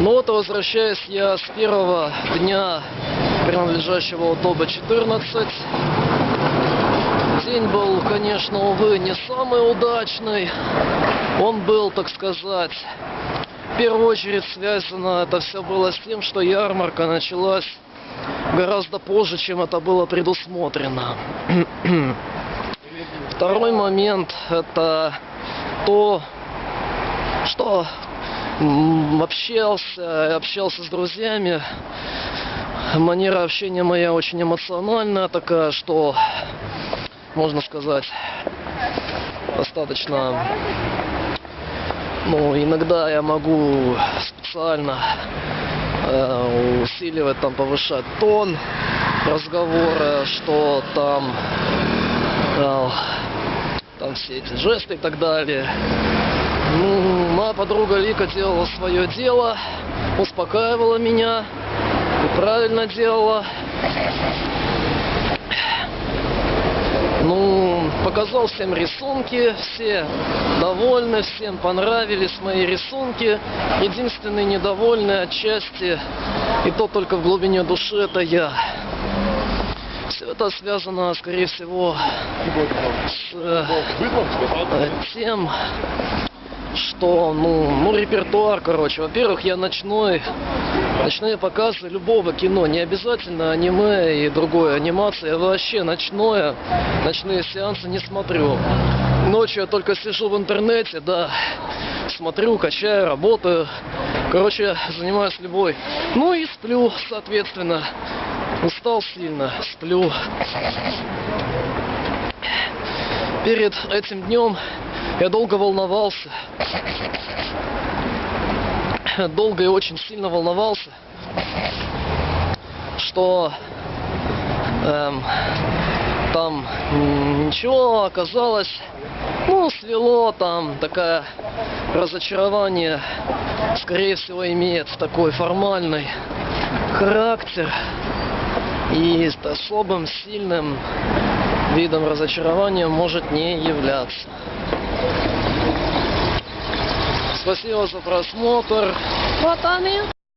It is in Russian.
Ну вот, возвращаюсь я с первого дня принадлежащего Утоба 14. День был, конечно, увы, не самый удачный. Он был, так сказать, в первую очередь связано это все было с тем, что ярмарка началась гораздо позже, чем это было предусмотрено. Второй момент это то, что общался, общался с друзьями. Манера общения моя очень эмоциональная такая, что, можно сказать, достаточно ну, иногда я могу специально э, усиливать, там, повышать тон разговора, что там, э, там все эти жесты и так далее. Ну, моя подруга Вика делала свое дело, успокаивала меня и правильно делала. Ну, показал всем рисунки, все довольны, всем понравились мои рисунки. Единственный недовольный отчасти, и то только в глубине души, это я. Все это связано, скорее всего, с э, тем, что, ну, ну, репертуар, короче. Во-первых, я ночной, ночные показы любого кино, не обязательно аниме и другое, анимация, я вообще ночное, ночные сеансы не смотрю. Ночью я только сижу в интернете, да, смотрю, качаю, работаю. Короче, занимаюсь любой. Ну и сплю, соответственно. Устал сильно, сплю. Перед этим днем я долго волновался. Долго и очень сильно волновался, что эм, там ничего оказалось, ну, свело там, такое разочарование, скорее всего, имеет такой формальный характер и с особым сильным видом разочарования может не являться. Спасибо за просмотр. Вот они.